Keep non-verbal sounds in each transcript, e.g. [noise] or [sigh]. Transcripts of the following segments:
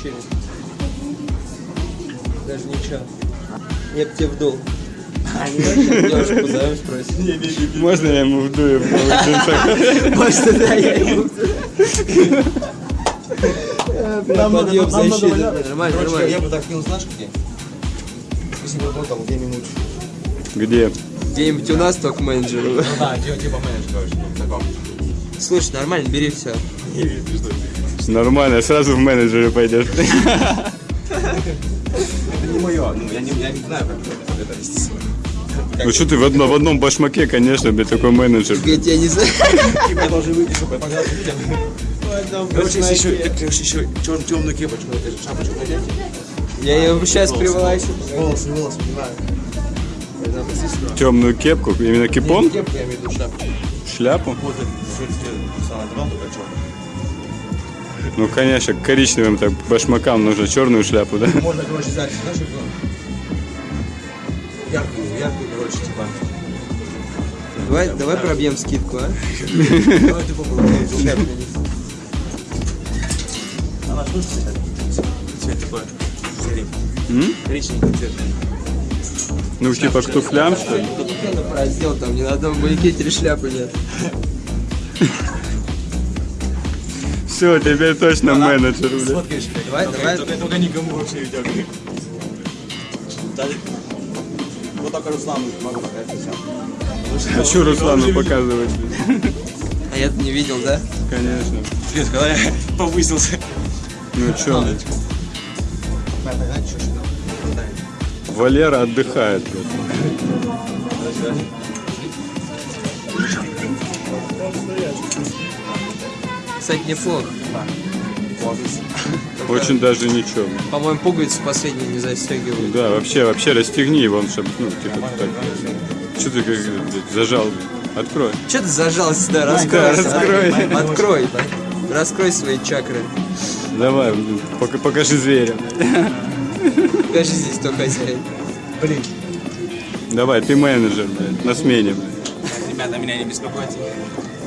тащили. Даже ничего. Я б тебе вдул. А не девушку позовем спросим. Можно я ему вдую в да, я ему Подъем [laughs] защиты. Нормально, нормально. я бы так кинул, знаешь, где? Если бы был там 2 минуты. Где? Где-нибудь у нас только менеджер. Ну да, типа менеджер, короче, в таком. Слушай, нормально, бери все. Нормально, сразу в менеджеры пойдешь. Это не мое, ну я не, я не знаю, как это вести себя. Ну что ты в, одно, в одном башмаке, конечно, блядь, такой менеджер. Я тебя не знаю. Типа я должен выйти, чтобы показать людям. Короче, если еще, короче, еще черную темную кепочку, это же шапочку надеть. Я ее сейчас приволачу. Волосы, волосы, посмотри, Темную кепку, именно кипон, Кепку я имею в виду шапку. шляпу. Вот Ну, конечно, к коричневым так башмакам нужно черную шляпу, да? Можно, короче, взять, знаешь, что? Яркую, яркую, короче, типа. Давай, давай пробьем скидку, а? Давай ты попробуй. Она что цвет такой? Коричневый цвет. Ну, типа к туфлям, что ли? Тут цену раздел, там ни на одном маяке три шляпы нет. Все, теперь точно менеджер, блядь. Сфоткаешь? Давай, давай. Только, только никому вообще видео. Вот только Руслану могу показать сейчас. А что Руслану показывать? А я не видел, да? Конечно. Привет, когда я повысился. Ну сюда? Валера отдыхает, блядь. Кстати, неплохо. [laughs] Очень даже ничего. По-моему, пуговицы последние не застегивают. Да, вообще, вообще расстегни его, чтобы, ну, типа, так. Что ты как, зажал? Открой. Че ты зажался? Да, раскройся. раскрой. Открой. Раскрой свои чакры. Давай, покажи зверя. Покажи здесь, кто хозяин. Блин. Давай, ты менеджер, блядь, на смене, блядь. Ребята, меня не беспокойте.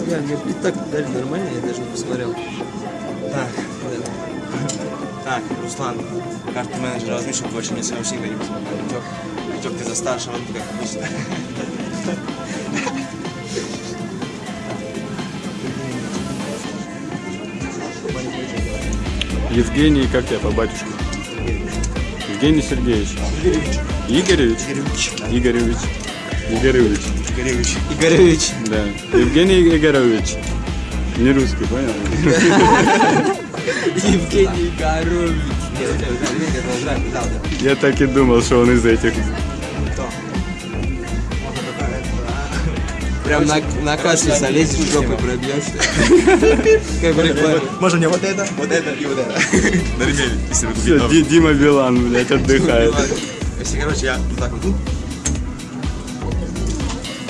Я мне и так дали нормально, я даже не посмотрел. Так, так, Руслан, карту менеджера возьми, чтобы больше мне своего синга не посмотрел. Витек, Витек, ты за старшего, ты как обычно. Евгений, как тебя по батюшке? Евгений Сергеевич. Игоревич? Игоревич. Игоревич. Игоревич. Игоревич. Да. Евгений Игоревич. Не русский, понял? [laughs] Евгений да. Я так и думал, что он из этих. Это, Прям на, на кассу залезешь, жопой пробьешься. [laughs] Как в да. Можно мне вот это, вот это и вот это. [laughs] На ремень, если вы Дима Билан, блядь, отдыхает. Если, короче, я вот так вот.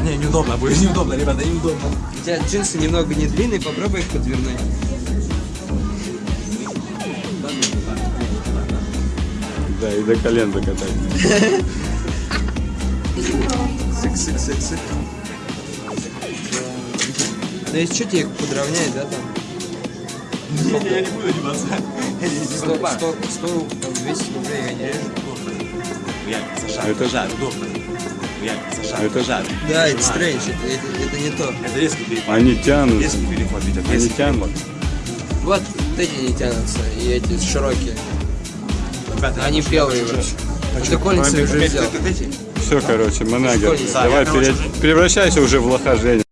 Ну. Не, неудобно будет, [laughs] неудобно, ребята, неудобно. У тебя джинсы немного не длинные, попробуй их подвернуть. Да, и до колен закатать. Сык, сык, сык, сык. Да если что, тебе их подровняет, да, там? Не, не, я не буду одеваться. 100, 100, 100, там, 200 рублей я не режу. Я за шаг. Это жар, удобно. Шаг. Это жар. Да, это стрэндж, это, это, это не то. Это резкий переход. Они тянут. Резкий переход, Витя. Они тянут. Вот эти не тянутся, и эти широкие. Ребята, Они белые вообще. Это Коллинс уже взял. Все, короче, манагер. Давай, пере- превращайся уже в лоха, Женя.